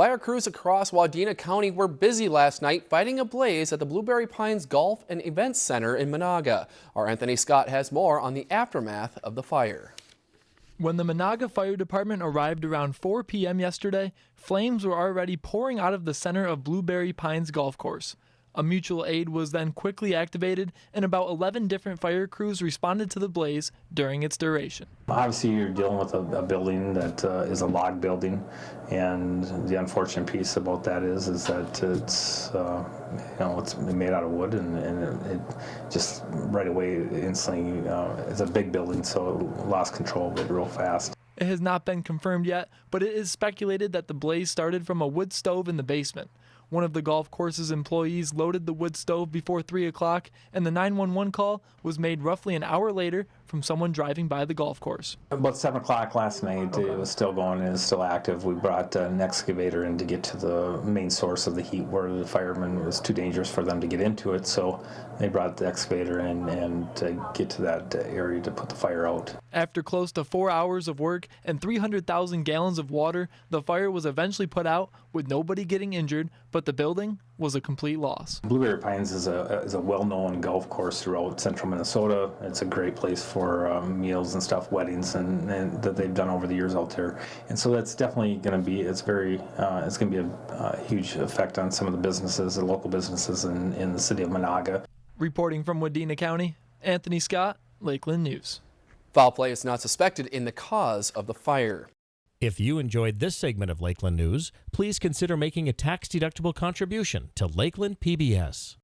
Fire crews across Wadena County were busy last night fighting a blaze at the Blueberry Pines Golf and Events Center in Menahga. Our Anthony Scott has more on the aftermath of the fire. When the Menahga Fire Department arrived around 4 p.m. yesterday, flames were already pouring out of the center of Blueberry Pines Golf Course. A mutual aid was then quickly activated, and about 11 different fire crews responded to the blaze during its duration. Obviously, you're dealing with a, a building that uh, is a log building, and the unfortunate piece about that is is that it's uh, you know it's made out of wood, and, and it, it, just right away instantly uh, it's a big building, so it lost control of it real fast. It has not been confirmed yet, but it is speculated that the blaze started from a wood stove in the basement. One of the golf course's employees loaded the wood stove before 3 o'clock, and the 911 call was made roughly an hour later from someone driving by the golf course. About 7 o'clock last night, it was still going and it's still active. We brought an excavator in to get to the main source of the heat where the firemen, it was too dangerous for them to get into it, so they brought the excavator in and to get to that area to put the fire out. After close to four hours of work and 300,000 gallons of water, the fire was eventually put out with nobody getting injured, but the building was a complete loss. Blueberry Pines is a, is a well-known golf course throughout central Minnesota. It's a great place for um, meals and stuff, weddings, and, and, that they've done over the years out there. And so that's definitely going to be, it's very, uh, it's going to be a, a, huge effect on some of the businesses, the local businesses in, in the city of Menahga. Reporting from Wadena County, Anthony Scott, Lakeland News. Foul play is not suspected in the cause of the fire. If you enjoyed this segment of Lakeland News, please consider making a tax-deductible contribution to Lakeland PBS.